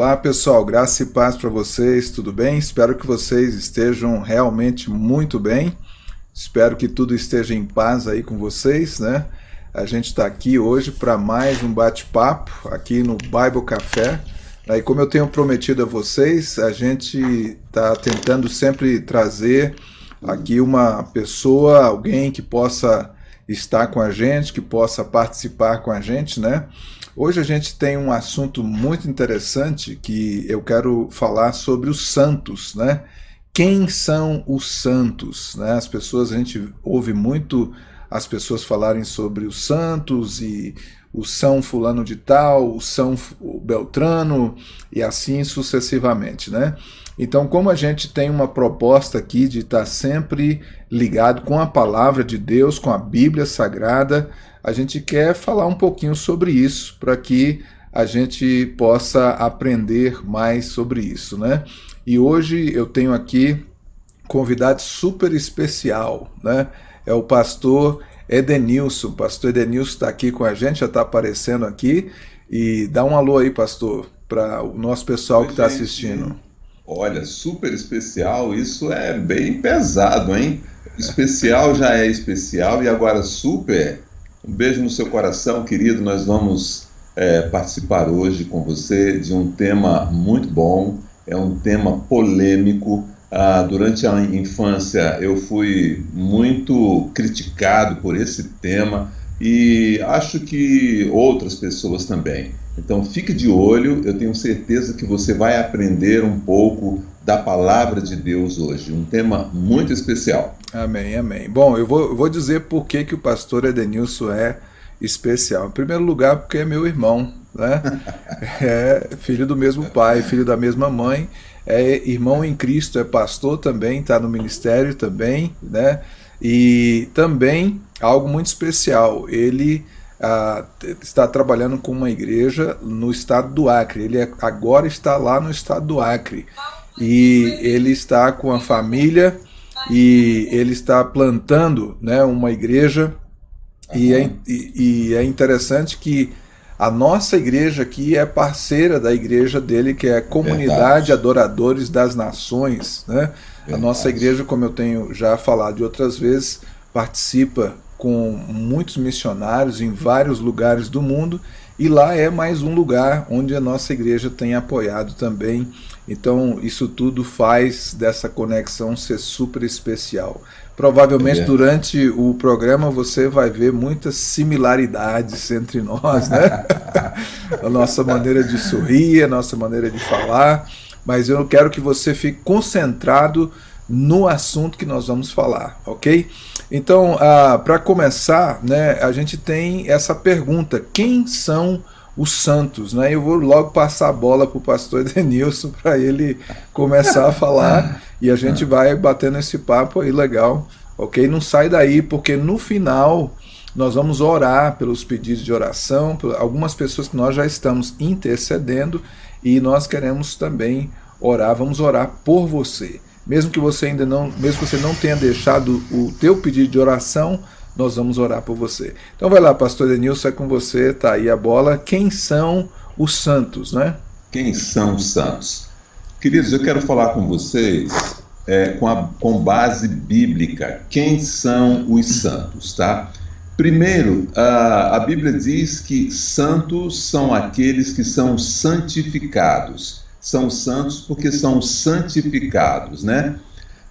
Olá pessoal, graça e paz para vocês, tudo bem? Espero que vocês estejam realmente muito bem. Espero que tudo esteja em paz aí com vocês, né? A gente está aqui hoje para mais um bate-papo aqui no Bible Café. Aí, como eu tenho prometido a vocês, a gente está tentando sempre trazer aqui uma pessoa, alguém que possa estar com a gente, que possa participar com a gente, né? Hoje a gente tem um assunto muito interessante que eu quero falar sobre os santos, né? Quem são os santos? Né? As pessoas, a gente ouve muito as pessoas falarem sobre os santos e o São Fulano de Tal, o São Beltrano e assim sucessivamente, né? Então, como a gente tem uma proposta aqui de estar sempre ligado com a palavra de Deus, com a Bíblia Sagrada, a gente quer falar um pouquinho sobre isso, para que a gente possa aprender mais sobre isso, né? E hoje eu tenho aqui convidado super especial, né? É o pastor Edenilson. O pastor Edenilson está aqui com a gente, já está aparecendo aqui. E dá um alô aí, pastor, para o nosso pessoal Oi, que está assistindo. Olha, super especial, isso é bem pesado, hein? Especial já é especial e agora super um beijo no seu coração, querido. Nós vamos é, participar hoje com você de um tema muito bom, é um tema polêmico. Ah, durante a infância eu fui muito criticado por esse tema e acho que outras pessoas também. Então fique de olho, eu tenho certeza que você vai aprender um pouco da palavra de Deus hoje, um tema muito especial. Amém, amém. Bom, eu vou, eu vou dizer por que, que o pastor Edenilson é especial. Em primeiro lugar, porque é meu irmão, né? É filho do mesmo pai, filho da mesma mãe, é irmão em Cristo, é pastor também, está no ministério também, né? E também algo muito especial, ele ah, está trabalhando com uma igreja no estado do Acre. Ele é, agora está lá no estado do Acre e ele está com a família e ele está plantando né, uma igreja e é, e, e é interessante que a nossa igreja aqui é parceira da igreja dele, que é a Comunidade Verdade. Adoradores das Nações. Né? A nossa igreja, como eu tenho já falado de outras vezes, participa com muitos missionários em vários lugares do mundo e lá é mais um lugar onde a nossa igreja tem apoiado também então, isso tudo faz dessa conexão ser super especial. Provavelmente é. durante o programa você vai ver muitas similaridades entre nós, né? a nossa maneira de sorrir, a nossa maneira de falar, mas eu quero que você fique concentrado no assunto que nós vamos falar, ok? Então, ah, para começar, né, a gente tem essa pergunta: quem são os os santos, né? Eu vou logo passar a bola para o pastor Denilson para ele começar a falar e a gente vai batendo esse papo aí legal, ok? Não sai daí, porque no final nós vamos orar pelos pedidos de oração, por algumas pessoas que nós já estamos intercedendo e nós queremos também orar, vamos orar por você. Mesmo que você ainda não, mesmo que você não tenha deixado o teu pedido de oração, nós vamos orar por você. Então vai lá, pastor Denilson, é com você, tá aí a bola. Quem são os santos, né? Quem são os santos? Queridos, eu quero falar com vocês é, com, a, com base bíblica. Quem são os santos, tá? Primeiro, a, a Bíblia diz que santos são aqueles que são santificados. São santos porque são santificados, né?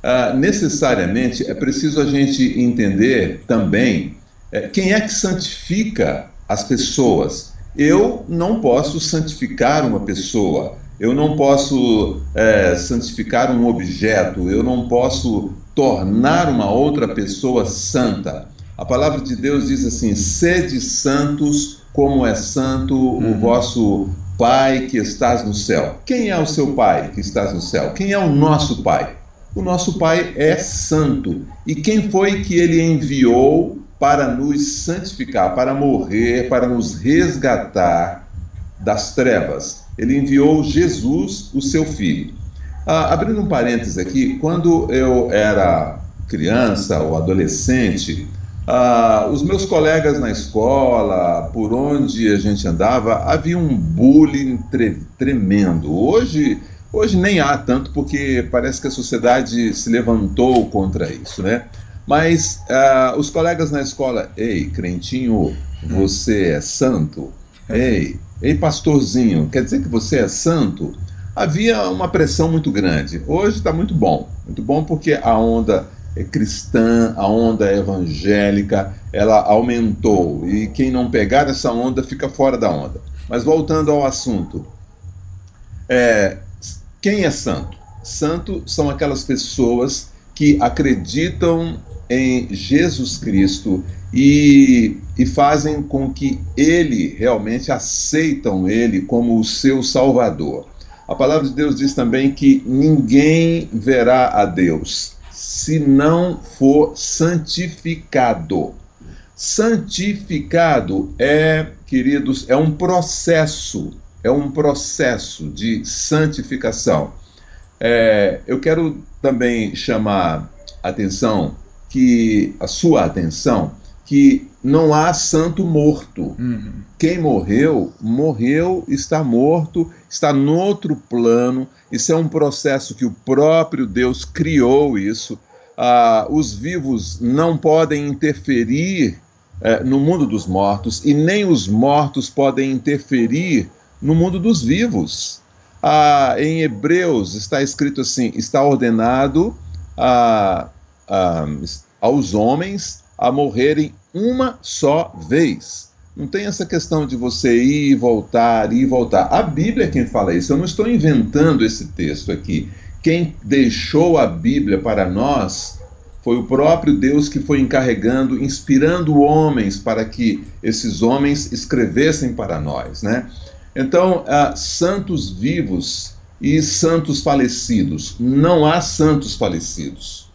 Ah, necessariamente é preciso a gente entender também é, quem é que santifica as pessoas. Eu não posso santificar uma pessoa, eu não posso é, santificar um objeto, eu não posso tornar uma outra pessoa santa. A palavra de Deus diz assim: sede santos, como é santo uhum. o vosso Pai que estás no céu. Quem é o seu Pai que estás no céu? Quem é o nosso Pai? O nosso Pai é santo. E quem foi que ele enviou para nos santificar, para morrer, para nos resgatar das trevas? Ele enviou Jesus, o seu filho. Ah, abrindo um parênteses aqui, quando eu era criança ou adolescente, Ah, os meus colegas na escola, por onde a gente andava, havia um bullying tre tremendo. Hoje, hoje nem há tanto, porque parece que a sociedade se levantou contra isso, né? Mas ah, os colegas na escola, ei, crentinho, você é santo? Ei, ei, pastorzinho, quer dizer que você é santo? Havia uma pressão muito grande. Hoje está muito bom, muito bom porque a onda cristã, a onda evangélica, ela aumentou. E quem não pegar essa onda fica fora da onda. Mas voltando ao assunto, é, quem é santo? Santo são aquelas pessoas que acreditam em Jesus Cristo e, e fazem com que ele realmente aceitam ele como o seu Salvador. A palavra de Deus diz também que ninguém verá a Deus se não for santificado. Santificado é, queridos, é um processo, é um processo de santificação. É, eu quero também chamar atenção que a sua atenção que não há santo morto. Uhum. Quem morreu, morreu, está morto, está no outro plano. Isso é um processo que o próprio Deus criou isso. Ah, os vivos não podem interferir eh, no mundo dos mortos e nem os mortos podem interferir no mundo dos vivos. Ah, em Hebreus está escrito assim: está ordenado a, a, aos homens a morrerem uma só vez. Não tem essa questão de você ir e voltar, ir e voltar. A Bíblia é quem fala isso. Eu não estou inventando esse texto aqui. Quem deixou a Bíblia para nós foi o próprio Deus que foi encarregando, inspirando homens para que esses homens escrevessem para nós, né? Então, uh, santos vivos e santos falecidos. Não há santos falecidos.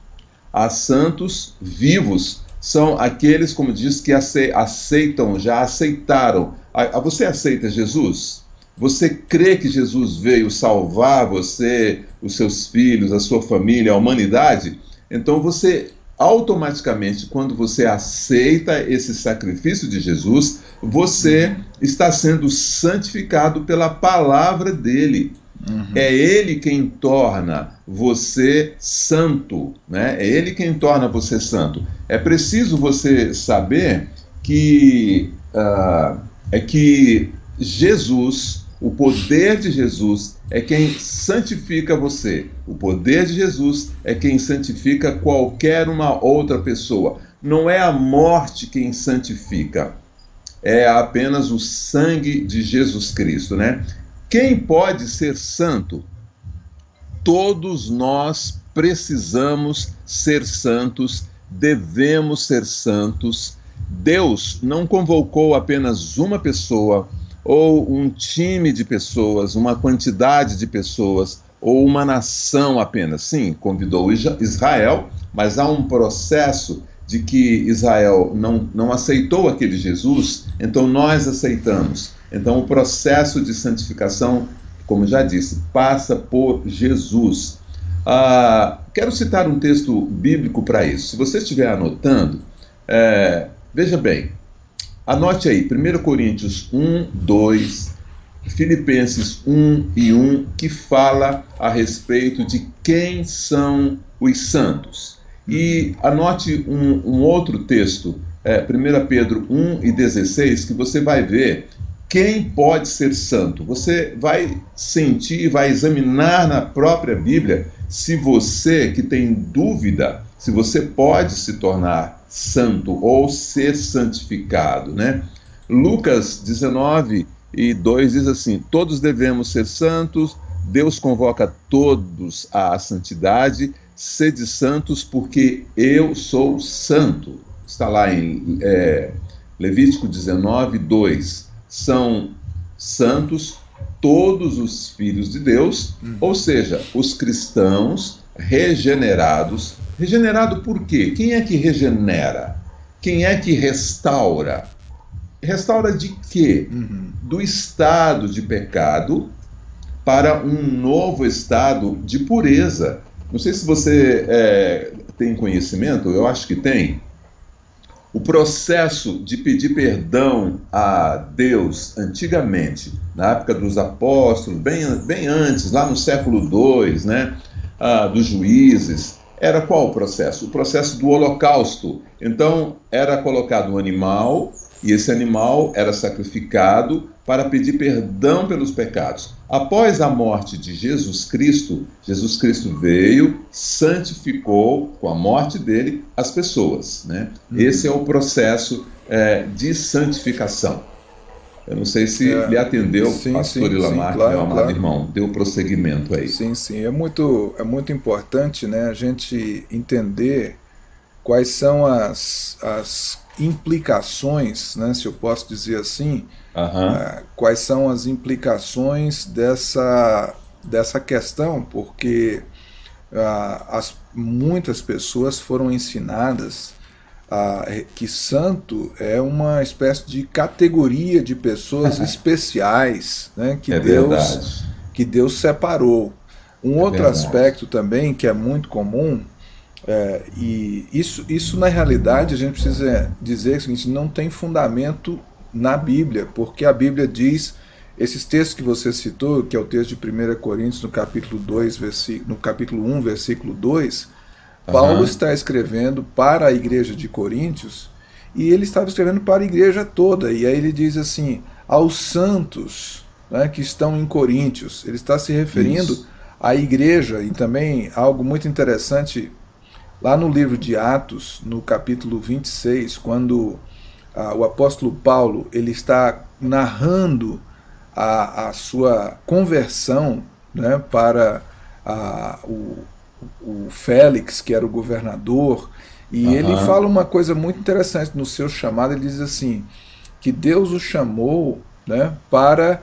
Há santos vivos são aqueles, como diz, que aceitam, já aceitaram. Você aceita Jesus? Você crê que Jesus veio salvar você, os seus filhos, a sua família, a humanidade? Então você automaticamente, quando você aceita esse sacrifício de Jesus, você está sendo santificado pela palavra dele. Uhum. É Ele quem torna você santo, né? É Ele quem torna você santo. É preciso você saber que uh, é que Jesus, o poder de Jesus é quem santifica você. O poder de Jesus é quem santifica qualquer uma outra pessoa. Não é a morte quem santifica, é apenas o sangue de Jesus Cristo, né? Quem pode ser santo? Todos nós precisamos ser santos, devemos ser santos. Deus não convocou apenas uma pessoa ou um time de pessoas, uma quantidade de pessoas ou uma nação apenas. Sim, convidou Israel, mas há um processo de que Israel não, não aceitou aquele Jesus, então nós aceitamos. Então, o processo de santificação, como já disse, passa por Jesus. Ah, quero citar um texto bíblico para isso. Se você estiver anotando, é, veja bem, anote aí, 1 Coríntios 1, 2, Filipenses 1 e 1, que fala a respeito de quem são os santos. E anote um, um outro texto, é, 1 Pedro 1 e 16, que você vai ver quem pode ser santo? Você vai sentir, vai examinar na própria Bíblia se você que tem dúvida, se você pode se tornar santo ou ser santificado, né? Lucas 19 e 2 diz assim: Todos devemos ser santos, Deus convoca todos à santidade, sede santos, porque eu sou santo. Está lá em é, Levítico 19, 2 são santos todos os filhos de Deus, uhum. ou seja, os cristãos regenerados. Regenerado por quê? Quem é que regenera? Quem é que restaura? Restaura de quê? Uhum. Do estado de pecado para um novo estado de pureza. Não sei se você é, tem conhecimento, eu acho que tem. O processo de pedir perdão a Deus antigamente, na época dos apóstolos, bem, bem antes, lá no século II, né, ah, dos juízes, era qual o processo? O processo do holocausto. Então, era colocado um animal e esse animal era sacrificado para pedir perdão pelos pecados. Após a morte de Jesus Cristo, Jesus Cristo veio, santificou com a morte dele as pessoas. Né? Uhum. Esse é o processo é, de santificação. Eu não sei se é, lhe atendeu, sim, pastor sim, Ilamar, sim, claro, meu amado claro. irmão. Deu prosseguimento aí. Sim, sim. É muito, é muito importante né, a gente entender quais são as, as implicações, né, se eu posso dizer assim, uh, quais são as implicações dessa, dessa questão, porque uh, as, muitas pessoas foram ensinadas uh, que santo é uma espécie de categoria de pessoas especiais né, que, é Deus, que Deus separou. Um é outro verdade. aspecto também que é muito comum é, e isso, isso, na realidade, a gente precisa dizer seguinte, não tem fundamento na Bíblia, porque a Bíblia diz, esses textos que você citou, que é o texto de 1 Coríntios, no capítulo, 2, no capítulo 1, versículo 2, uhum. Paulo está escrevendo para a igreja de Coríntios, e ele estava escrevendo para a igreja toda, e aí ele diz assim, aos santos né, que estão em Coríntios, ele está se referindo isso. à igreja, e também algo muito interessante Lá no livro de Atos, no capítulo 26, quando ah, o apóstolo Paulo ele está narrando a, a sua conversão né, para ah, o, o Félix, que era o governador, e uhum. ele fala uma coisa muito interessante no seu chamado, ele diz assim, que Deus o chamou né, para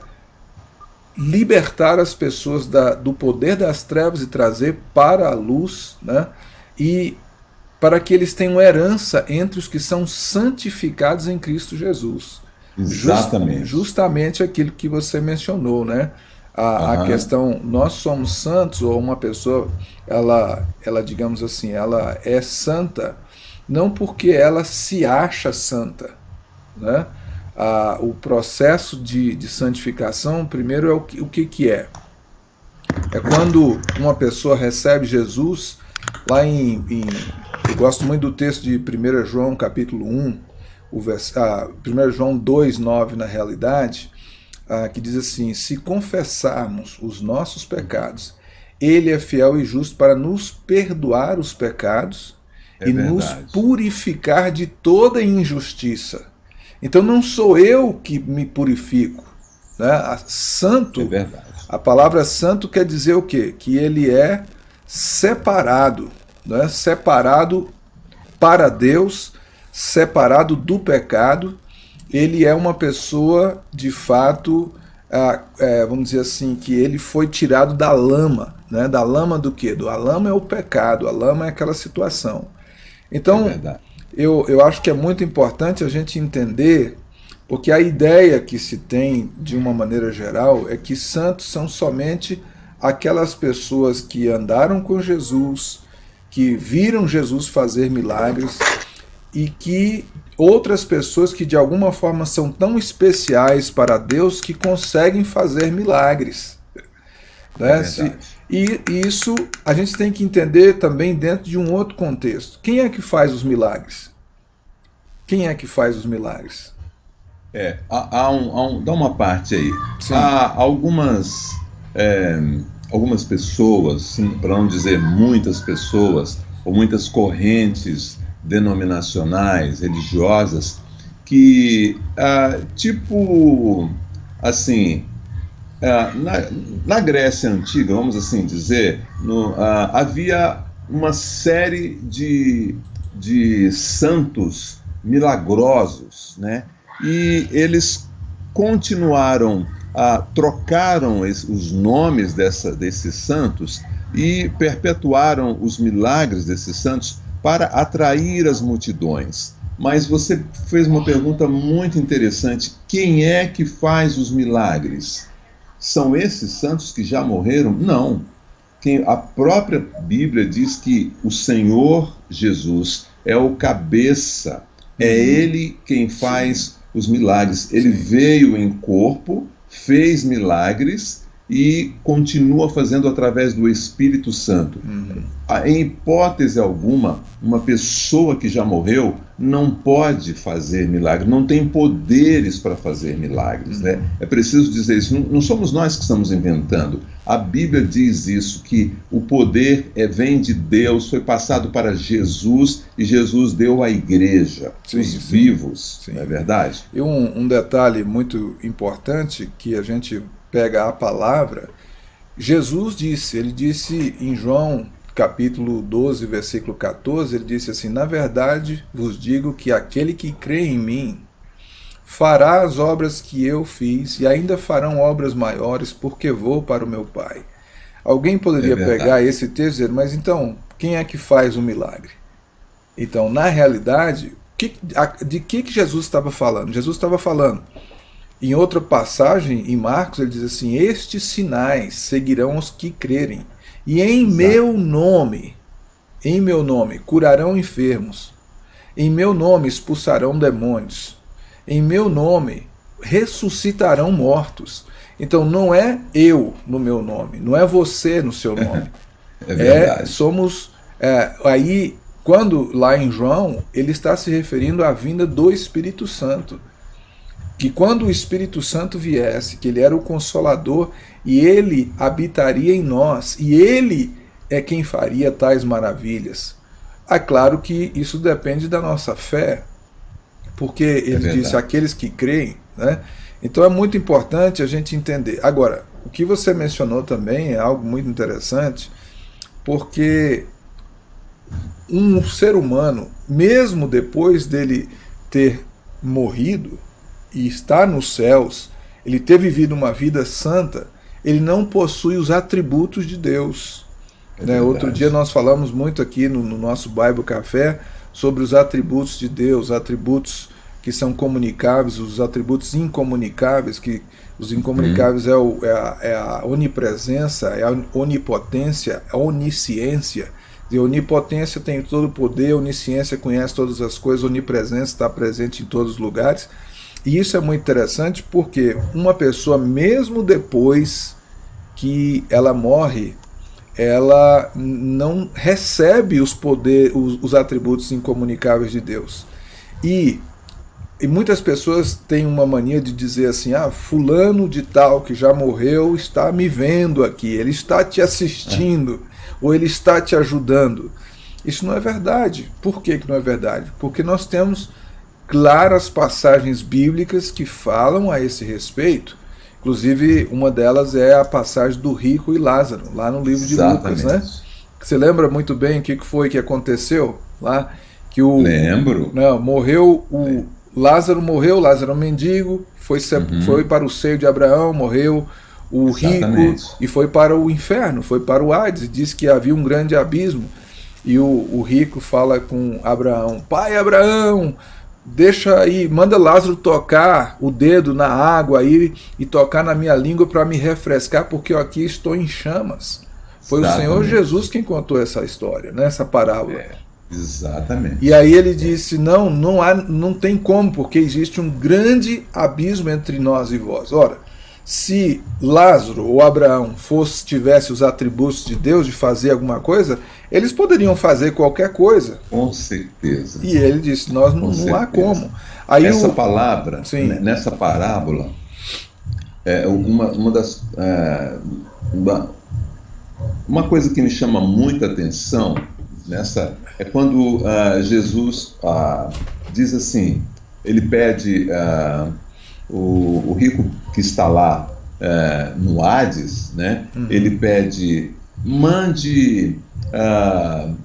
libertar as pessoas da, do poder das trevas e trazer para a luz né, e para que eles tenham herança entre os que são santificados em Cristo Jesus. Exatamente. Just, justamente aquilo que você mencionou, né? A, uhum. a, questão, nós somos santos, ou uma pessoa, ela, ela, digamos assim, ela é santa, não porque ela se acha santa. Né? A, o processo de, de santificação, primeiro, é o que, o que, que é? É quando uma pessoa recebe Jesus Lá em, em, eu gosto muito do texto de 1 João capítulo 1, o vers, ah, 1 João 2, 9 na realidade, ah, que diz assim, se confessarmos os nossos pecados, ele é fiel e justo para nos perdoar os pecados é e verdade. nos purificar de toda injustiça. Então não sou eu que me purifico. Né? Santo, é a palavra santo quer dizer o quê? Que ele é separado, né? separado para Deus, separado do pecado. Ele é uma pessoa, de fato, é, vamos dizer assim, que ele foi tirado da lama. Né? Da lama do quê? Do, a lama é o pecado, a lama é aquela situação. Então, é eu, eu acho que é muito importante a gente entender, porque a ideia que se tem, de uma maneira geral, é que santos são somente aquelas pessoas que andaram com Jesus, que viram Jesus fazer milagres e que outras pessoas que de alguma forma são tão especiais para Deus que conseguem fazer milagres. Né? É e isso a gente tem que entender também dentro de um outro contexto. Quem é que faz os milagres? Quem é que faz os milagres? É, há, há, um, há um, dá uma parte aí. Sim. Há algumas é, algumas pessoas, para não dizer muitas pessoas, ou muitas correntes denominacionais, religiosas, que, ah, tipo, assim, ah, na, na, Grécia Antiga, vamos assim dizer, no, ah, havia uma série de, de santos milagrosos, né? E eles continuaram ah, trocaram os nomes dessa, desses santos e perpetuaram os milagres desses santos para atrair as multidões. Mas você fez uma pergunta muito interessante: quem é que faz os milagres? São esses santos que já morreram? Não. Quem, a própria Bíblia diz que o Senhor Jesus é o cabeça É Ele quem faz os milagres. Ele veio em corpo, fez milagres e continua fazendo através do Espírito Santo. Uhum. Em hipótese alguma, uma pessoa que já morreu não pode fazer milagres, não tem poderes para fazer milagres. Né? Uhum. Né? É preciso dizer isso. Não, não, somos nós que estamos inventando. A Bíblia diz isso, que o poder é, vem de Deus, foi passado para Jesus e Jesus deu à igreja, sim, os sim. vivos. Sim. Não é verdade? E um, um detalhe muito importante que a gente pega a palavra, Jesus disse, ele disse em João capítulo 12, versículo 14, ele disse assim, na verdade vos digo que aquele que crê em mim fará as obras que eu fiz e ainda farão obras maiores porque vou para o meu Pai. Alguém poderia é pegar esse texto e dizer, mas então, quem é que faz o milagre? Então, na realidade, de que, que Jesus estava falando? Jesus estava falando em outra passagem, em Marcos, ele diz assim: Estes sinais seguirão os que crerem, e em Exato. meu nome, em meu nome, curarão enfermos, em meu nome expulsarão demônios, em meu nome ressuscitarão mortos. Então não é eu no meu nome, não é você no seu nome. é, é somos é, aí quando lá em João ele está se referindo à vinda do Espírito Santo que quando o Espírito Santo viesse, que ele era o consolador e ele habitaria em nós, e ele é quem faria tais maravilhas. É claro que isso depende da nossa fé, porque ele é disse aqueles que creem, né? Então é muito importante a gente entender. Agora, o que você mencionou também é algo muito interessante, porque um ser humano, mesmo depois dele ter morrido, e está nos céus, ele ter vivido uma vida santa, ele não possui os atributos de Deus. É né? Outro dia nós falamos muito aqui no, no, nosso Bible Café sobre os atributos de Deus, atributos que são comunicáveis, os atributos incomunicáveis, que os incomunicáveis uhum. é, o, é, a, é, a, onipresença, é a onipotência, a onisciência. E onipotência tem todo o poder, onisciência conhece todas as coisas, onipresença está presente em todos os lugares. E isso é muito interessante porque uma pessoa, mesmo depois que ela morre, ela não recebe os poderes, os, os atributos incomunicáveis de Deus. E, e muitas pessoas têm uma mania de dizer assim: ah, fulano de tal que já morreu está me vendo aqui, ele está te assistindo, é. ou ele está te ajudando. Isso não é verdade. Por que, que não é verdade? Porque nós temos claras passagens bíblicas que falam a esse respeito. Inclusive, uma delas é a passagem do rico e Lázaro, lá no livro de Exatamente. Lucas, né? Você lembra muito bem o que foi que aconteceu lá? Que o, Lembro. Não, morreu o Lázaro morreu, Lázaro é um mendigo, foi, uhum. foi para o seio de Abraão, morreu o Exatamente. rico e foi para o inferno, foi para o Hades, e disse que havia um grande abismo. E o, o rico fala com Abraão: Pai Abraão, deixa aí, manda Lázaro tocar o dedo na água aí e tocar na minha língua para me refrescar, porque eu aqui estou em chamas. Foi Exatamente. o Senhor Jesus quem contou essa história, né, essa parábola. É, exatamente. E aí ele disse: não, não, há, não tem como, porque existe um grande abismo entre nós e vós. Ora, se Lázaro ou Abraão fosse tivesse os atributos de Deus de fazer alguma coisa, eles poderiam fazer qualquer coisa. Com certeza. E ele disse: nós não, não há como. Aí Essa o... palavra, Sim. nessa parábola, é uma, uma das. É, uma, uma coisa que me chama muita atenção nessa é quando uh, Jesus uh, diz assim: ele pede. Uh, o, o rico que está lá é, no Hades, né, uhum. ele pede, mande uh,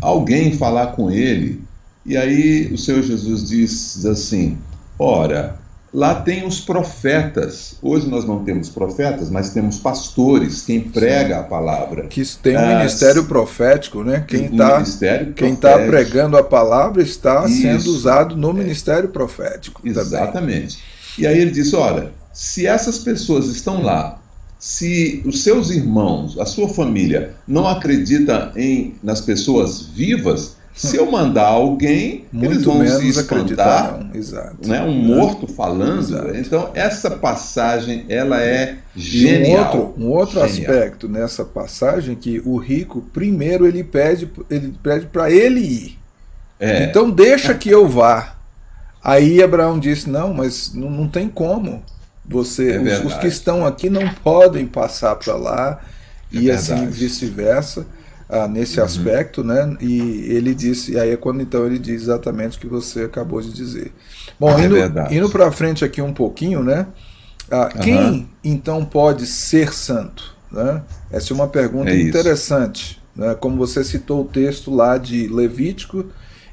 alguém falar com ele. E aí o Senhor Jesus diz assim: ora, lá tem os profetas. Hoje nós não temos profetas, mas temos pastores, quem prega Sim. a palavra. Que tem um ah, ministério profético, né? Quem está quem tá pregando a palavra está Isso. sendo usado no ministério profético. Exatamente. Também. E aí ele diz: olha, se essas pessoas estão lá, se os seus irmãos, a sua família, não acredita em nas pessoas vivas, Se eu mandar alguém, Muito eles vão se espantar. Exato. né? um morto falando. Exato. Então, essa passagem, ela é E um genial. outro, um outro Genial. aspecto nessa passagem que o rico, primeiro, ele pede ele pede para ele ir. É, Então deixa que eu vá. Aí Abraão disse, não, mas não, não tem como. Você, É os- os, que estão aqui não podem passar para lá É e assim verdade. Uhum. vice-versa ah, nesse aspecto, né? E ele disse, e aí é quando então ele diz exatamente o que você acabou de dizer. Bom, É indo, verdade. indo para frente aqui um pouquinho, né? Ah, Quem então pode ser santo? Né? Essa é uma pergunta É interessante. Né? Como você citou o texto lá de Levítico,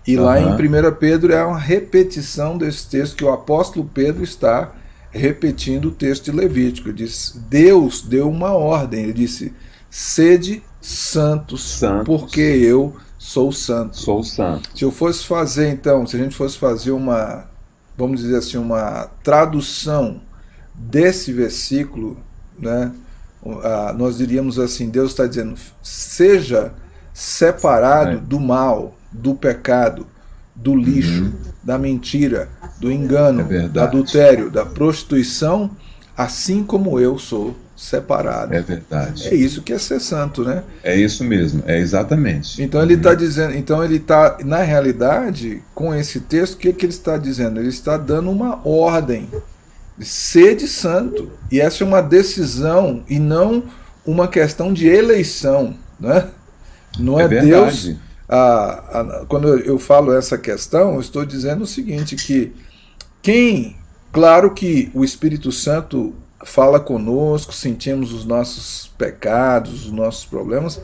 e lá em Aham. 1 Pedro é uma repetição desse texto que o apóstolo Pedro está repetindo o texto de Levítico. Ele diz: Deus deu uma ordem. Ele disse: sede santos, Santos. porque eu sou santo. Sou santo. Se eu fosse fazer, então, se a gente fosse fazer uma, vamos dizer assim, uma tradução desse versículo, né, nós diríamos assim: Deus está dizendo, seja separado É. do mal, do pecado, do lixo, da mentira, do engano, É do adultério, da prostituição, assim como eu sou separado. É É verdade. isso que é ser santo, né? É isso mesmo, é exatamente. Então ele está dizendo, então ele está, na realidade, com esse texto, o que, que ele está dizendo? Ele está dando uma ordem. Sede santo. E essa é uma decisão e não uma questão de eleição. Né? Não é, É Deus. Ah, ah, quando eu- falo essa questão, eu estou dizendo o seguinte: que quem, claro que o Espírito Santo fala conosco, sentimos os nossos pecados, os nossos problemas,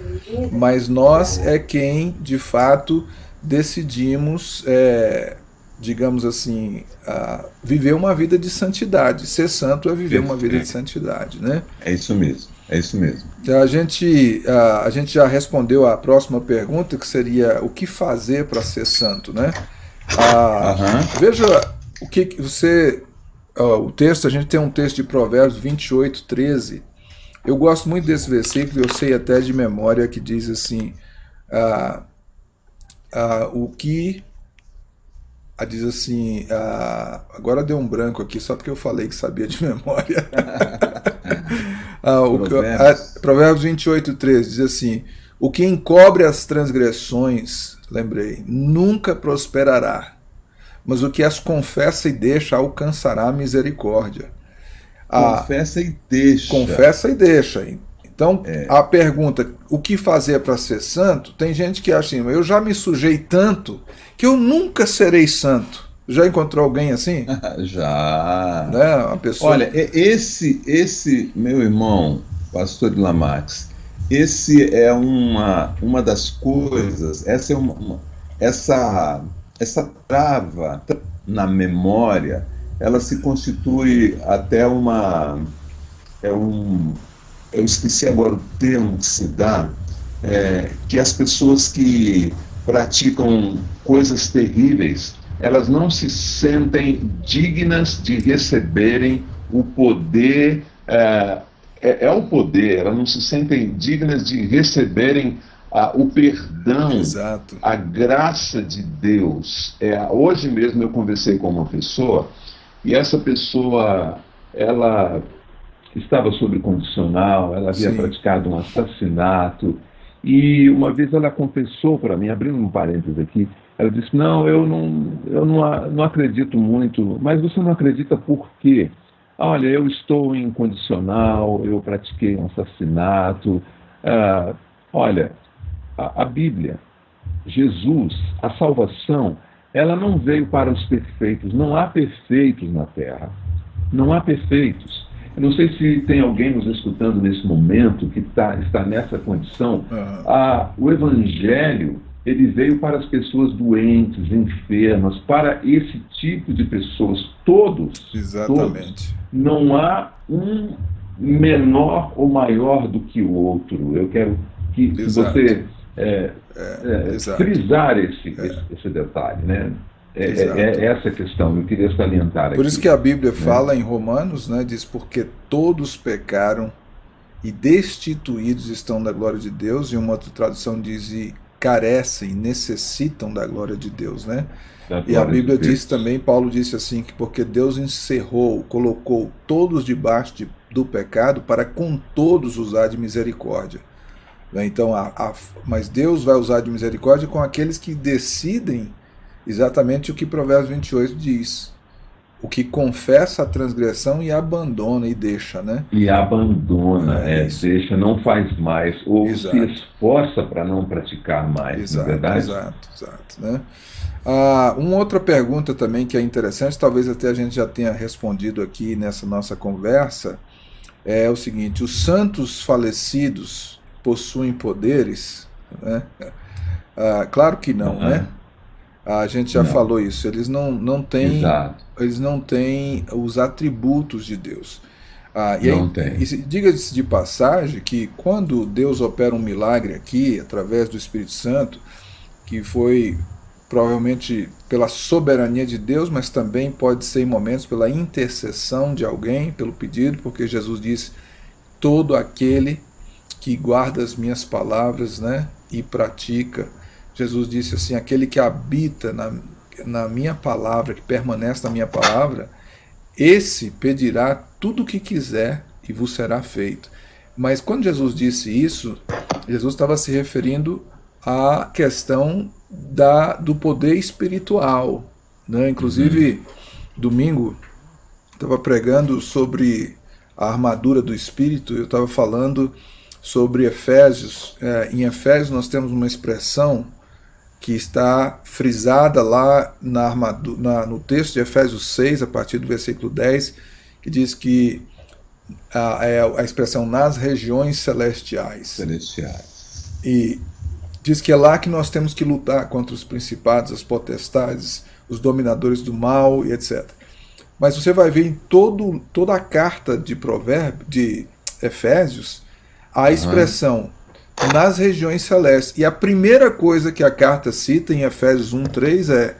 mas nós é quem, de fato, decidimos, é, digamos assim, viver uma vida de santidade. Ser santo é viver uma vida de santidade, né? É isso mesmo. É isso mesmo. A gente, a, a gente já respondeu a próxima pergunta, que seria o que fazer para ser santo, né? Ah, Aham. Veja o que, você. ó, o texto, a gente tem um texto de Provérbios 28, 13. Eu gosto muito desse versículo, eu sei até de memória, que diz assim: ah, ah, o que. ah, diz assim. agora deu um branco aqui, só porque eu falei que sabia de memória. Ah, o Provérbios. ah, Provérbios 28, 13 diz assim: O que encobre as transgressões, lembrei, nunca prosperará, mas o que as confessa e deixa alcançará a misericórdia. Confessa e deixa. confessa e deixa. Então, É. a pergunta, o que fazer para ser santo? Tem gente que acha assim, eu já me sujei tanto que eu nunca serei santo. Já encontrou alguém assim? Já. né? Uma pessoa. Olha, esse, esse meu irmão, pastor de Lamax, esse é uma, uma das coisas, essa é uma, uma- essa, essa trava na memória, ela se constitui até uma, é um, eu esqueci agora o termo que se dá, é, que as pessoas que praticam coisas terríveis, elas não se sentem dignas de receberem o poder, é, é, é o poder, elas não se sentem dignas de receberem ah, o perdão, Exato. a graça de Deus. É, hoje mesmo eu conversei com uma pessoa e essa pessoa, ela estava sob condicional, ela havia Sim. praticado um assassinato e uma vez ela confessou para mim, abrindo um parênteses aqui, ela disse: Não, eu não, eu não, não acredito muito, mas você não acredita por quê? Olha, eu estou em condicional, eu pratiquei um assassinato. Ah, olha, a, a Bíblia, Jesus, a salvação, ela não veio para os perfeitos. Não há perfeitos na terra. Não há perfeitos. Eu não sei se tem alguém nos escutando nesse momento que tá, está nessa condição. Ah, o Evangelho ele veio para as pessoas doentes, enfermas, para esse tipo de pessoas, todos. todos. Exatamente. Não há um menor ou maior do que o outro. Eu quero que Exato. você é, é, exato. frisar esse, esse, esse detalhe, né? É, é- é essa questão, eu queria salientar Por aqui. isso que a Bíblia fala em Romanos, né, diz porque todos pecaram e destituídos estão da glória de Deus, e uma outra tradução diz e carecem, necessitam da glória de Deus, né? E a Bíblia de diz também, Paulo disse assim, que porque Deus encerrou, colocou todos debaixo de, do pecado para com todos usar de misericórdia. Né? Então, a, a, mas Deus vai usar de misericórdia com aqueles que decidem exatamente o que Provérbios 28 diz o que confessa a transgressão e abandona e deixa, né? E abandona, é, é deixa, não faz mais, ou exato. se esforça para não praticar mais, exato, não é verdade? Exato, exato. Né? Ah, uma outra pergunta também que é interessante, talvez até a gente já tenha respondido aqui nessa nossa conversa, é o seguinte: os santos falecidos possuem poderes? Né? Ah, claro que não, uhum. né? A gente já não. falou isso. Eles não, não têm eles não têm os atributos de Deus. Ah, e não aí, tem. Diga-se de passagem que quando Deus opera um milagre aqui, através do Espírito Santo, que foi provavelmente pela soberania de Deus, mas também pode ser em momentos pela intercessão de alguém, pelo pedido, porque Jesus disse: todo aquele que guarda as minhas palavras né, e pratica Jesus disse assim: aquele que habita na, na minha palavra, que permanece na minha palavra, esse pedirá tudo o que quiser e vos será feito. Mas quando Jesus disse isso, Jesus estava se referindo à questão da, do poder espiritual. Né? Inclusive, uhum. domingo, estava pregando sobre a armadura do Espírito, eu estava falando sobre Efésios. É, em Efésios nós temos uma expressão que está frisada lá na armadura, na, no texto de Efésios 6, a partir do versículo 10, que diz que a, é a expressão nas regiões celestiais. Celestiais. E diz que é lá que nós temos que lutar contra os principados, as potestades, os dominadores do mal e etc. Mas você vai ver em todo, toda a carta de provérbio, de Efésios, a expressão nas regiões celestes. E a primeira coisa que a carta cita em Efésios 1:3 é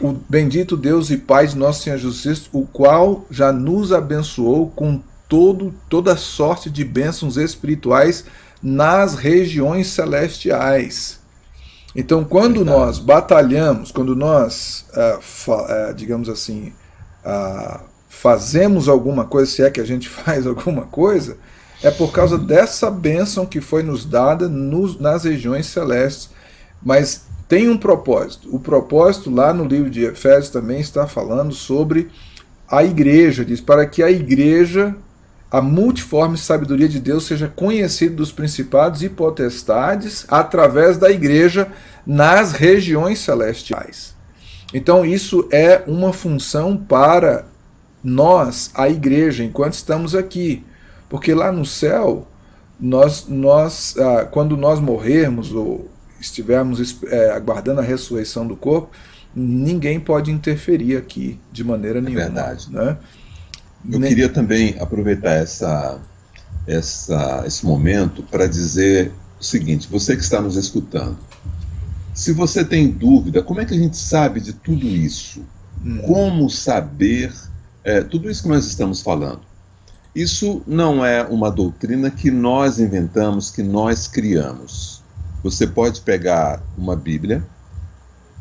o bendito Deus e Pai de nosso Senhor Jesus Cristo, o qual já nos abençoou com todo toda sorte de bênçãos espirituais nas regiões celestiais. Então, quando Verdade. nós batalhamos, quando nós, ah, ah, digamos assim, ah, fazemos alguma coisa, se é que a gente faz alguma coisa, é por causa dessa bênção que foi nos dada nos, nas regiões celestes. Mas tem um propósito. O propósito lá no livro de Efésios também está falando sobre a igreja. Diz para que a igreja, a multiforme sabedoria de Deus, seja conhecida dos principados e potestades através da igreja nas regiões celestiais. Então, isso é uma função para nós, a igreja, enquanto estamos aqui. Porque lá no céu, nós, nós ah, quando nós morrermos ou estivermos é, aguardando a ressurreição do corpo, ninguém pode interferir aqui de maneira é nenhuma. Verdade. Né? Eu Nem... queria também aproveitar essa, essa, esse momento para dizer o seguinte: você que está nos escutando, se você tem dúvida, como é que a gente sabe de tudo isso? Hum. Como saber é, tudo isso que nós estamos falando? Isso não é uma doutrina que nós inventamos, que nós criamos. Você pode pegar uma Bíblia,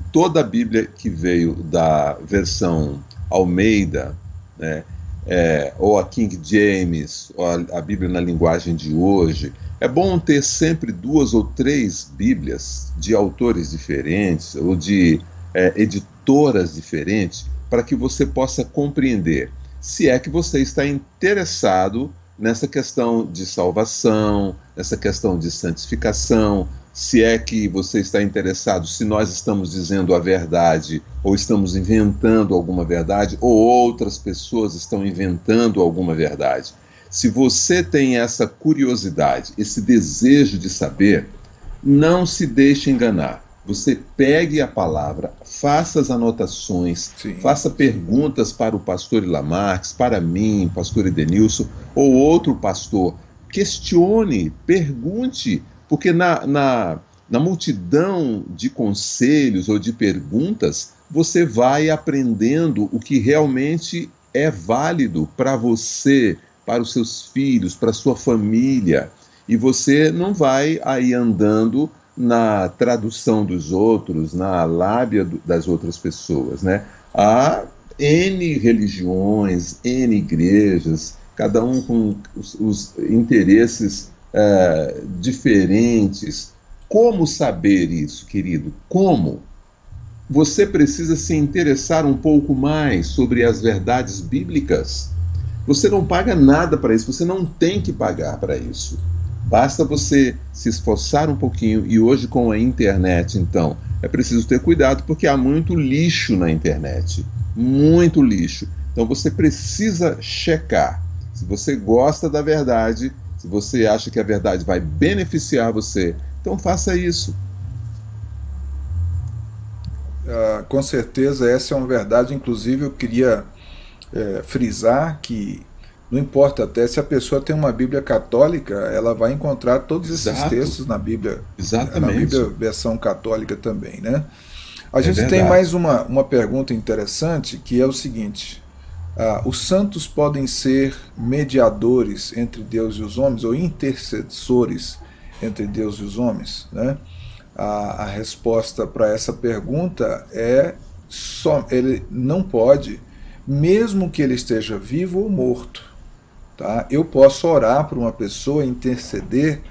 toda a Bíblia que veio da versão Almeida, né, é, ou a King James, ou a, a, Bíblia na linguagem de hoje. É bom ter sempre duas ou três Bíblias de autores diferentes ou de é, editoras diferentes para que você possa compreender se é que você está interessado nessa questão de salvação, nessa questão de santificação, se é que você está interessado se nós estamos dizendo a verdade ou estamos inventando alguma verdade ou outras pessoas estão inventando alguma verdade. Se você tem essa curiosidade, esse desejo de saber, não se deixe enganar. Você pegue a palavra, faça as anotações, Sim. faça perguntas para o pastor Ilamarques, para mim, pastor Edenilson, ou outro pastor. Questione, pergunte, porque na, na, na multidão de conselhos ou de perguntas, você vai aprendendo o que realmente é válido para você, para os seus filhos, para a sua família. E você não vai aí andando na tradução dos outros, na lábia do, das outras pessoas. Né? Há N religiões, N igrejas, cada um com os, os interesses uh, diferentes. Como saber isso, querido? Como? Você precisa se interessar um pouco mais sobre as verdades bíblicas. Você não paga nada para isso, você não tem que pagar para isso. Basta você se esforçar um pouquinho e hoje com a internet, então, é preciso ter cuidado porque há muito lixo na internet, muito lixo. Então você precisa checar. Se você gosta da verdade, se você acha que a verdade vai beneficiar você, então faça isso. Uh, com certeza essa é uma verdade, inclusive eu queria é, frisar que não importa até se a pessoa tem uma Bíblia católica, ela vai encontrar todos Exato. esses textos na Bíblia, Exatamente. na Bíblia versão católica também, né? A é gente verdade. tem mais uma, uma pergunta interessante que é o seguinte: ah, os santos podem ser mediadores entre Deus e os homens ou intercessores entre Deus e os homens, né? A, a resposta para essa pergunta é só ele não pode mesmo que ele esteja vivo ou morto. Tá? Eu posso orar por uma pessoa, interceder,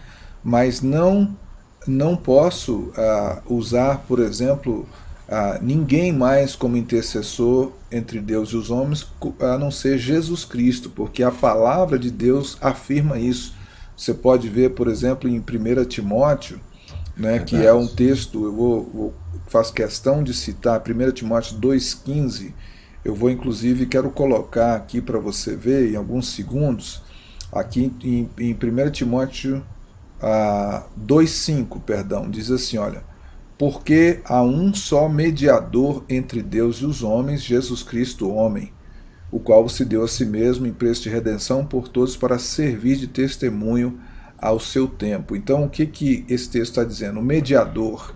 mas não, não posso ah, usar, por exemplo, ah, ninguém mais como intercessor entre Deus e os homens, a não ser Jesus Cristo, porque a palavra de Deus afirma isso. Você pode ver, por exemplo, em 1 Timóteo, né, que é um texto, eu vou, vou, faço questão de citar, 1 Timóteo 2,15, eu vou inclusive, quero colocar aqui para você ver em alguns segundos, aqui em, em 1 Timóteo ah, 2,5, perdão, diz assim, olha, porque há um só mediador entre Deus e os homens, Jesus Cristo, homem, o qual se deu a si mesmo em preço de redenção por todos para servir de testemunho ao seu tempo. Então, o que, que esse texto está dizendo? O mediador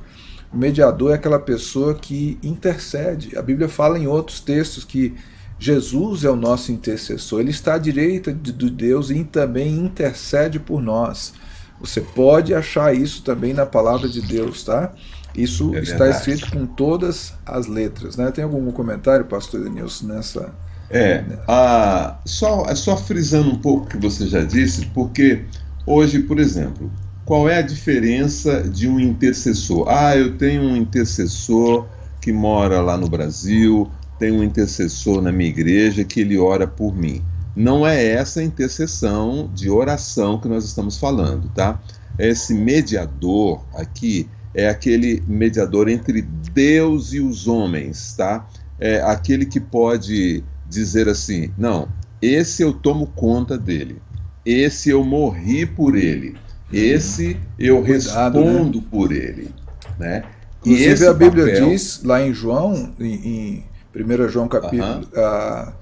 o mediador é aquela pessoa que intercede. A Bíblia fala em outros textos que Jesus é o nosso intercessor. Ele está à direita de Deus e também intercede por nós. Você pode achar isso também na palavra de Deus, tá? Isso é está escrito com todas as letras, né? Tem algum comentário, pastor Denilson, nessa... É, a, só, só frisando um pouco o que você já disse, porque hoje, por exemplo, qual é a diferença de um intercessor? Ah, eu tenho um intercessor que mora lá no Brasil, tenho um intercessor na minha igreja que ele ora por mim. Não é essa intercessão de oração que nós estamos falando, tá? Esse mediador aqui é aquele mediador entre Deus e os homens, tá? É aquele que pode dizer assim: não, esse eu tomo conta dele, esse eu morri por ele esse eu Cuidado, respondo né? por ele. Né? Inclusive a Bíblia papel... diz lá em João, em, em 1 João capítulo uh -huh.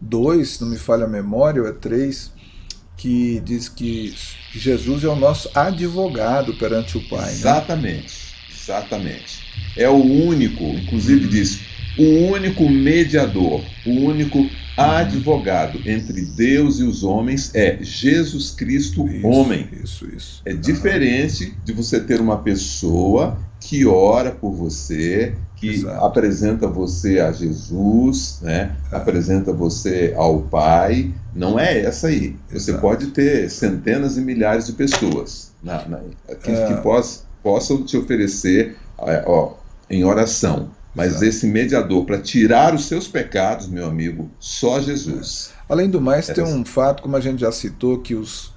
2, não me falha a memória, ou é 3, que diz que Jesus é o nosso advogado perante o Pai. Exatamente, né? exatamente. É o único, inclusive diz, o único mediador, o único advogado entre Deus e os homens é Jesus Cristo, isso, homem. Isso, isso. É diferente de você ter uma pessoa que ora por você, que Exato. apresenta você a Jesus, né? É. apresenta você ao Pai. Não é essa aí. Você Exato. pode ter centenas e milhares de pessoas na, na, que, é. que poss, possam te oferecer é, ó, em oração mas Exato. esse mediador para tirar os seus pecados, meu amigo, só Jesus. Além do mais, é tem um fato, como a gente já citou, que os,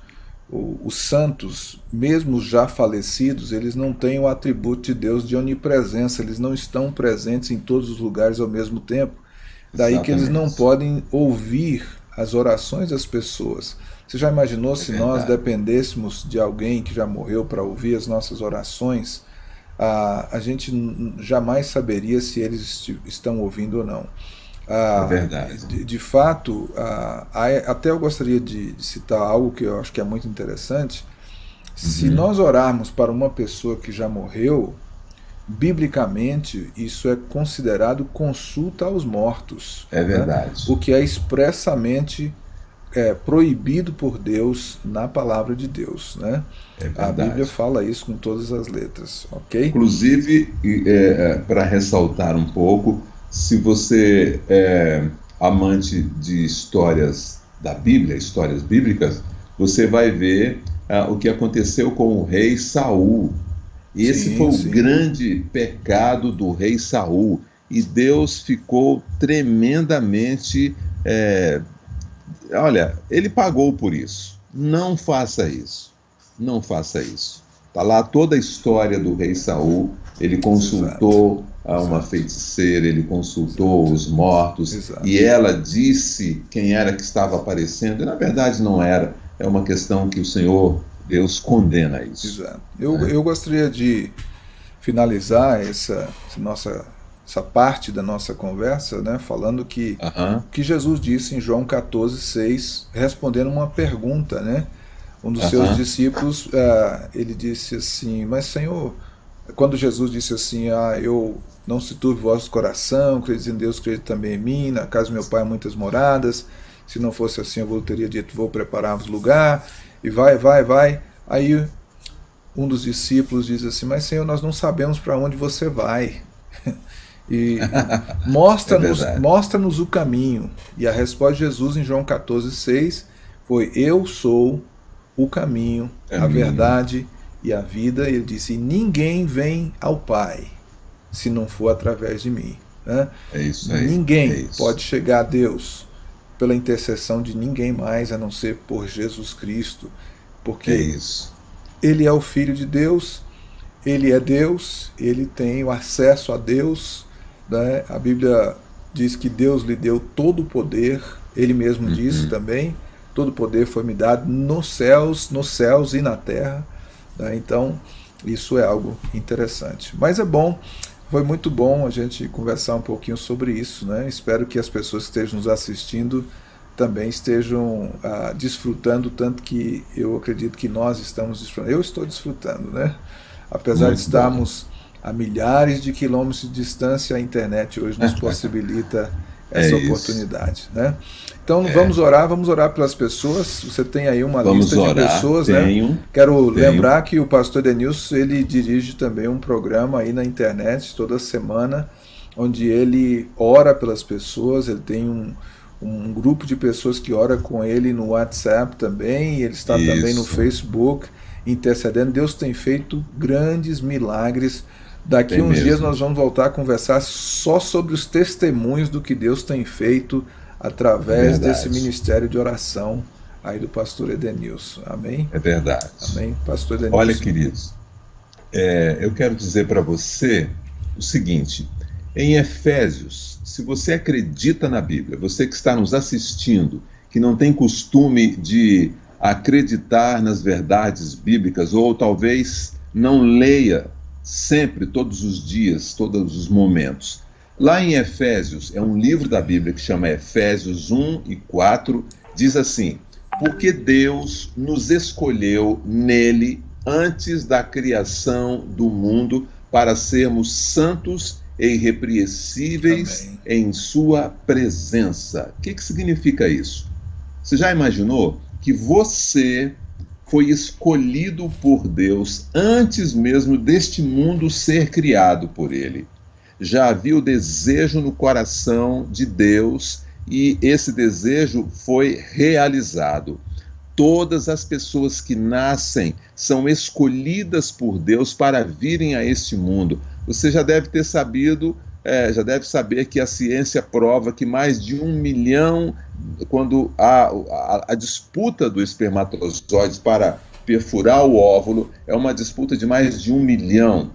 os santos, mesmo já falecidos, eles não têm o atributo de Deus de onipresença, eles não estão presentes em todos os lugares ao mesmo tempo. Daí Exatamente. que eles não podem ouvir as orações das pessoas. Você já imaginou é se verdade. nós dependêssemos de alguém que já morreu para ouvir as nossas orações? Ah, a gente jamais saberia se eles estão ouvindo ou não. Ah, é verdade. De, de fato, ah, até eu gostaria de, de, citar algo que eu acho que é muito interessante. Uhum. Se nós orarmos para uma pessoa que já morreu, biblicamente isso é considerado consulta aos mortos. É né? verdade. O que é expressamente é, proibido por Deus na palavra de Deus. Né? É a Bíblia fala isso com todas as letras, ok? Inclusive, é, é para ressaltar um pouco, se você é amante de histórias da Bíblia, histórias bíblicas, você vai ver ah, o que aconteceu com o rei Saul. Esse sim, foi sim. o grande pecado do rei Saul. E Deus ficou tremendamente é, olha, ele pagou por isso. Não faça isso. Não faça isso. Está lá toda a história do rei Saul. Ele consultou a uma feiticeira, ele consultou os mortos Exato. e ela disse quem era que estava aparecendo. E na verdade não era. É uma questão que o Senhor Deus condena isso. Exato. Eu, é. eu gostaria de finalizar essa, essa nossa essa parte da nossa conversa, né, falando que uhum. que Jesus disse em João 14, 6, respondendo uma pergunta, né? Um dos uhum. seus discípulos, uh, ele disse assim, mas Senhor, quando Jesus disse assim, ah, eu não se turbe vosso coração, crede em Deus, crede também em mim, na casa do meu pai há muitas moradas, se não fosse assim eu teria dito, vou preparar-vos lugar, e vai, vai, vai. Aí um dos discípulos diz assim, mas Senhor, nós não sabemos para onde você vai. E mostra-nos é mostra o caminho. E a resposta de Jesus em João 14, 6 foi: Eu sou o caminho, caminho. a verdade e a vida. Ele disse: Ninguém vem ao Pai se não for através de mim. Né? É isso aí. Ninguém é isso. pode chegar a Deus pela intercessão de ninguém mais a não ser por Jesus Cristo. Porque é Ele é o Filho de Deus, Ele é Deus, Ele tem o acesso a Deus né? A Bíblia diz que Deus lhe deu todo o poder, ele mesmo uhum. disse também, todo o poder foi me dado nos céus, nos céus e na terra. Né? Então, isso é algo interessante. Mas é bom, foi muito bom a gente conversar um pouquinho sobre isso. Né? Espero que as pessoas que estejam nos assistindo também estejam ah, desfrutando tanto que eu acredito que nós estamos desfrutando. Eu estou desfrutando, né? Apesar muito de estarmos a milhares de quilômetros de distância, a internet hoje nos possibilita é essa é oportunidade. Né? Então é. vamos orar, vamos orar pelas pessoas. Você tem aí uma vamos lista orar. de pessoas, tenho, né? Quero tenho. lembrar que o pastor Denilson ele dirige também um programa aí na internet toda semana, onde ele ora pelas pessoas, ele tem um, um grupo de pessoas que ora com ele no WhatsApp também, ele está Isso. também no Facebook intercedendo. Deus tem feito grandes milagres Daqui tem uns mesmo. dias nós vamos voltar a conversar só sobre os testemunhos do que Deus tem feito através verdade. desse ministério de oração aí do pastor Edenilson. Amém? É verdade. Amém, pastor Edenilson. Olha, queridos, é, eu quero dizer para você o seguinte: em Efésios, se você acredita na Bíblia, você que está nos assistindo, que não tem costume de acreditar nas verdades bíblicas, ou talvez não leia sempre, todos os dias, todos os momentos. Lá em Efésios, é um livro da Bíblia que chama Efésios 1 e 4, diz assim: Porque Deus nos escolheu nele antes da criação do mundo para sermos santos e irrepreensíveis Amém. em Sua presença. O que, que significa isso? Você já imaginou que você foi escolhido por Deus antes mesmo deste mundo ser criado por ele. Já havia o desejo no coração de Deus e esse desejo foi realizado. Todas as pessoas que nascem são escolhidas por Deus para virem a este mundo. Você já deve ter sabido é, já deve saber que a ciência prova que mais de um milhão, quando a, a, a disputa do espermatozoide para perfurar o óvulo é uma disputa de mais de um milhão,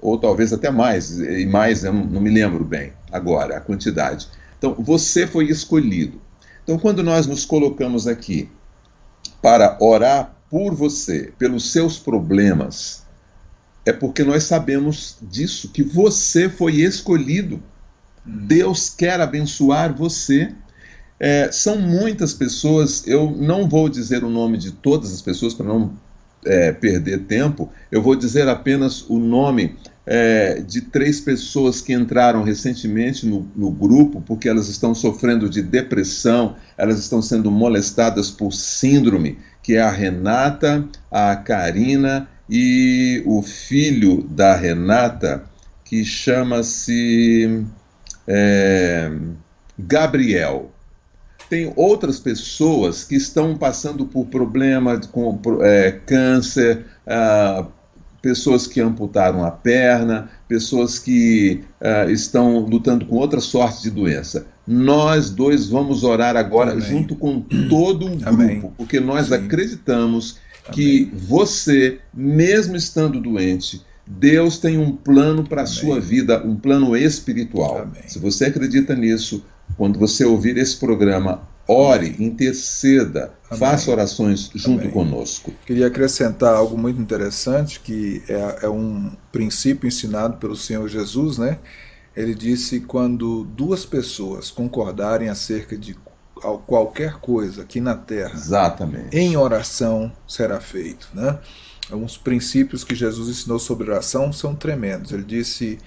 ou talvez até mais, e mais, eu não me lembro bem agora a quantidade. Então, você foi escolhido. Então, quando nós nos colocamos aqui para orar por você, pelos seus problemas, é porque nós sabemos disso, que você foi escolhido. Deus quer abençoar você. É, são muitas pessoas, eu não vou dizer o nome de todas as pessoas para não é, perder tempo, eu vou dizer apenas o nome é, de três pessoas que entraram recentemente no, no, grupo porque elas estão sofrendo de depressão, elas estão sendo molestadas por síndrome, que é a Renata, a Karina e o filho da Renata, que chama-se é, Gabriel. Tem outras pessoas que estão passando por problemas com é, câncer, ah, pessoas que amputaram a perna, pessoas que uh, estão lutando com outra sorte de doença. Nós dois vamos orar agora Amém. junto com todo o grupo, Amém. porque nós Sim. acreditamos que Amém. você, mesmo estando doente, Deus tem um plano para a sua vida, um plano espiritual. Se você acredita nisso, quando você ouvir esse programa, ore, interceda, Amém. faça orações junto Amém. conosco. Queria acrescentar algo muito interessante, que é, é, um princípio ensinado pelo Senhor Jesus, né? Ele disse quando duas pessoas concordarem acerca de qualquer coisa aqui na Terra, Exatamente. em oração será feito, né? Uns princípios que Jesus ensinou sobre oração são tremendos. Ele disse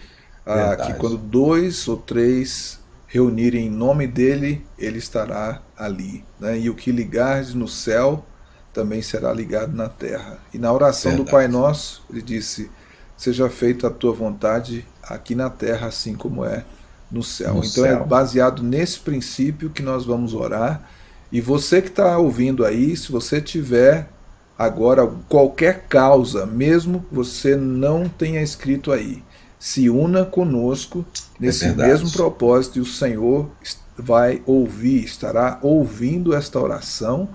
ah, que quando dois ou três reunirem em nome dele, ele estará ali. Né? E o que ligares no céu também será ligado na terra. E na oração Verdade. do Pai Nosso, ele disse: Seja feita a tua vontade aqui na terra, assim como é no céu. No então é céu. é baseado nesse princípio que nós vamos orar. E você que está ouvindo aí, se você tiver agora qualquer causa, mesmo que você não tenha escrito aí, se una conosco nesse é mesmo propósito e o Senhor vai ouvir, estará ouvindo esta oração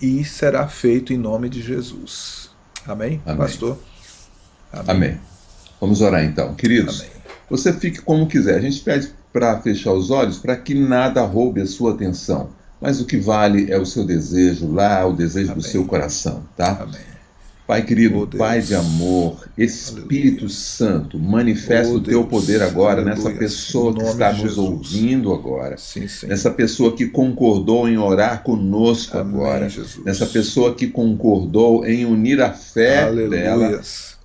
e será feito em nome de Jesus. Amém, Amém. pastor? Amém. Amém. Vamos orar então. Queridos, Amém. Você fique como quiser. A gente pede para fechar os olhos para que nada roube a sua atenção. Mas o que vale é o seu desejo lá, o desejo Amém. do seu coração, tá? Amém. Pai querido, oh, Pai de amor, Espírito Aleluia. Santo, manifesta oh, o teu poder agora Aleluia. nessa pessoa que está nos ouvindo agora, sim, nessa pessoa que concordou em orar conosco Amém, agora, Jesus. nessa pessoa que concordou em unir a fé Aleluia. dela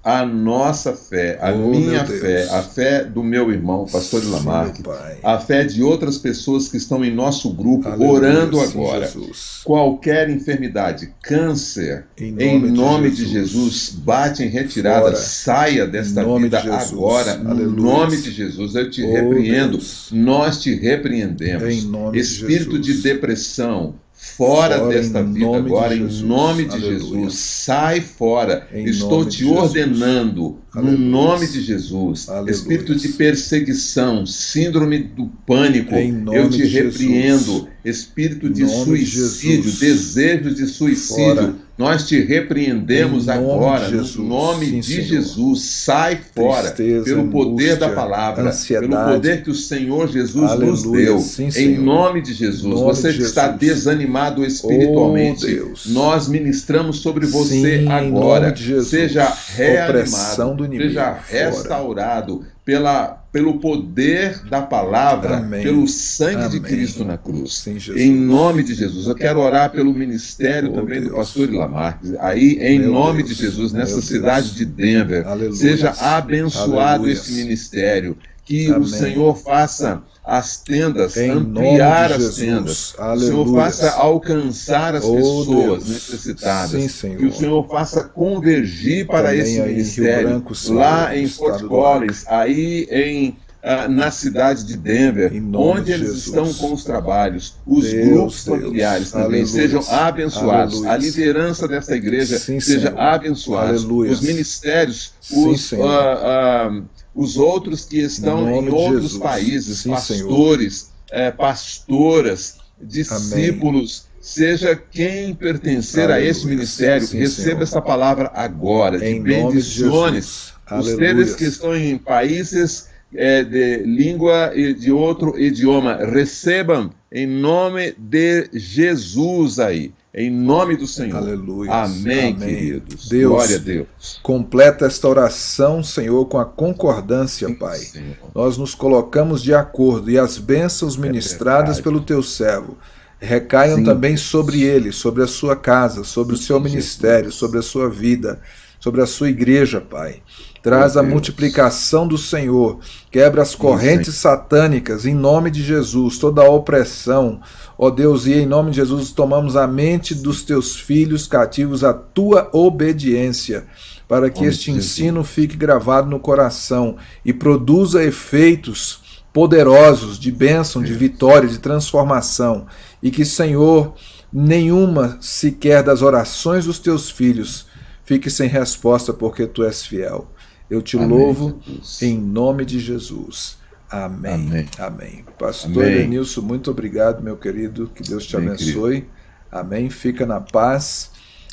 a nossa fé, a oh, minha fé, a fé do meu irmão, pastor Lamarck, a fé de outras pessoas que estão em nosso grupo Aleluia, orando agora. Sim, Qualquer enfermidade, câncer, em nome, em nome de, Jesus, de, Jesus, bate em retirada, Fora. saia desta vida de agora, Aleluia. no nome de Jesus. Eu te oh, repreendo, Deus. nós te repreendemos. Espírito de, de depressão, fora, fora desta vida agora, em nome de Aleluia. Jesus. Sai fora. Em Estou te ordenando, Aleluia. no nome de Jesus. Aleluia. Espírito de perseguição, síndrome do pânico, eu te repreendo. Espírito de suicídio, de desejo de suicídio. Fora nós te repreendemos agora, no nome Sim, de Jesus. Sai fora, Tristeza, pelo poder angústia, da palavra, ansiedade. pelo poder que o Senhor Jesus Aleluia. nos deu. Sim, em nome de Jesus. Nome você que está desanimado espiritualmente, oh, nós ministramos sobre você Sim, agora. Seja reanimado, seja restaurado pela pelo poder da palavra, Amém. pelo sangue Amém. de Cristo na cruz. Sim, em nome de Jesus. Eu quero orar pelo ministério oh, também Deus. do pastor Ilamar. Aí, em Meu nome Deus. de Jesus, nessa Meu cidade Deus. de Denver, Aleluia. seja abençoado Aleluia. esse ministério. Que Amém. o Senhor faça as tendas, em ampliar as tendas. Aleluia. Que o Senhor faça alcançar as oh, pessoas Deus. necessitadas. Sim, que o Senhor faça convergir para Também esse ministério Branco, lá em Fort Collins, aí em Uh, na cidade de Denver, onde eles Jesus. estão com os trabalhos, os Deus, grupos familiares Deus. também Aleluia. sejam abençoados, Aleluia. a liderança desta igreja sim, seja abençoada, os ministérios, sim, os, uh, uh, os outros que estão em outros países, Sim, pastores, é, pastoras, discípulos, Amém. seja quem pertencer Aleluia. a esse ministério, Sim, receba Senhor. essa palavra agora, em de bendições. Os seres que estão em países é, de língua e de outro idioma, recebam em nome de Jesus aí. Em nome do Senhor. Aleluia. Amém, Amém, queridos. Deus, Glória a Deus. Completa esta oração, Senhor, com a concordância, Sim, Pai. Senhor. Nós nos colocamos de acordo e as bênçãos é ministradas é pelo teu servo recaiam Sim. também sobre ele, sobre a sua casa, sobre Sim, o seu ministério, sobre a sua vida. sobre a sua igreja, Pai. Traz a multiplicação do Senhor, quebra as correntes satânicas em nome de Jesus, toda a opressão. Ó Deus, e em nome de Jesus tomamos a mente dos teus filhos cativos à tua obediência, para que este ensino fique gravado no coração e produza efeitos poderosos de bênção, de vitória, de transformação, e que, Senhor, nenhuma sequer das orações dos teus filhos fique sem resposta, porque tu és fiel. Eu te Amém, louvo Jesus. em nome de Jesus. Amém. Amém. Amém. Pastor Amém. Denilson, muito obrigado, meu querido. Que Deus te Amém, abençoe. Querido. Amém. Fica na paz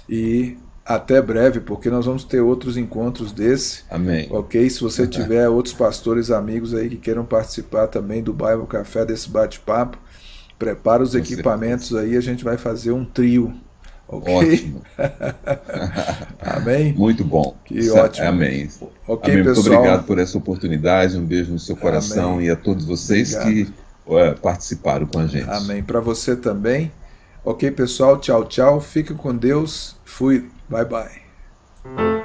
e até breve, porque nós vamos ter outros encontros desse. Amém. Ok? Se você tiver outros pastores amigos aí que queiram participar também do Bible Café, desse bate-papo, prepara os Com equipamentos certeza. aí, a gente vai fazer um trio. Ok? Ótimo. Amém? Muito bom. Que ótimo. Amém. Ok, Amém. pessoal. Muito obrigado por essa oportunidade. Um beijo no seu coração Amém. e a todos vocês obrigado. que uh, participaram com a gente. Amém. Para você também. Ok, pessoal. Tchau, tchau. Fique com Deus. Fui. Bye, bye.